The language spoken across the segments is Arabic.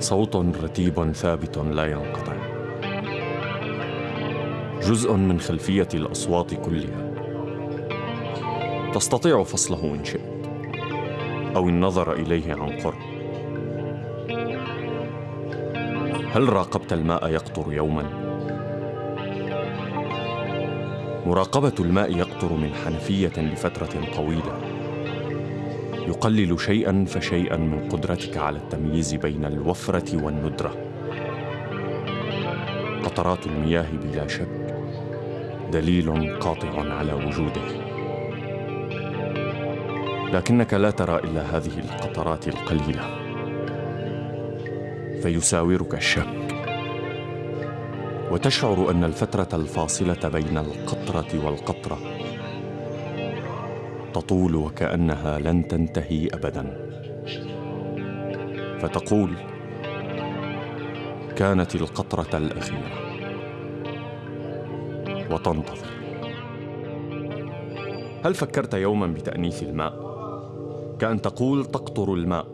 صوت رتيب ثابت لا ينقطع. جزء من خلفية الأصوات كلها. تستطيع فصله إن شئت. أو النظر إليه عن قرب. هل راقبت الماء يقطر يوما؟ مراقبة الماء يقطر من حنفية لفترة طويلة. يقلل شيئا فشيئا من قدرتك على التمييز بين الوفرة والندرة. قطرات المياه بلا شك دليل قاطع على وجوده. لكنك لا ترى إلا هذه القطرات القليلة. فيساورك الشك. وتشعر أن الفترة الفاصلة بين القطرة والقطرة تطول وكأنها لن تنتهي ابدا. فتقول كانت القطرة الأخيرة. وتنتظر. هل فكرت يوما بتأنيث الماء؟ كأن تقول تقطر الماء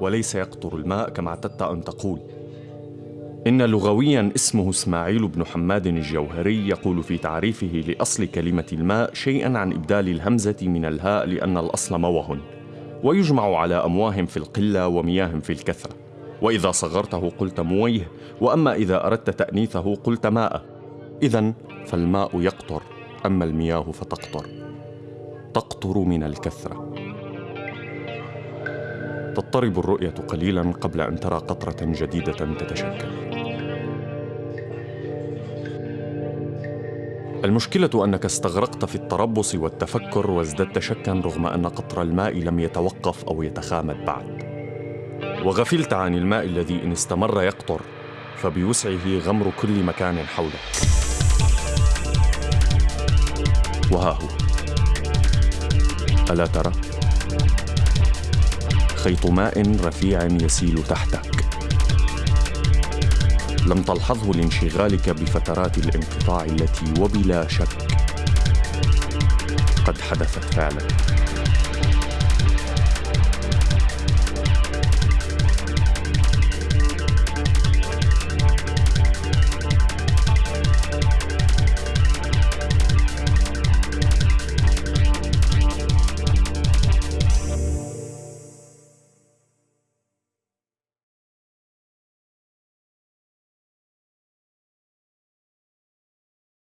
وليس يقطر الماء كما اعتدت أن تقول. إن لغويا اسمه إسماعيل بن حماد الجوهري يقول في تعريفه لأصل كلمة الماء شيئا عن إبدال الهمزة من الهاء لأن الأصل موه ويجمع على أمواه في القلة ومياه في الكثرة. وإذا صغرته قلت مويه وأما إذا أردت تأنيثه قلت ماء إذا فالماء يقطر أما المياه فتقطر. تقطر من الكثرة. تضطرب الرؤية قليلا قبل أن ترى قطرة جديدة تتشكل. المشكلة أنك استغرقت في التربص والتفكر وازددت شكا رغم أن قطر الماء لم يتوقف أو يتخامد بعد. وغفلت عن الماء الذي إن استمر يقطر فبوسعه غمر كل مكان حولك. وها هو. ألا ترى؟ خيط ماء رفيع يسيل تحتك. لم تلحظه لانشغالك بفترات الانقطاع التي وبلا شك قد حدثت فعلا.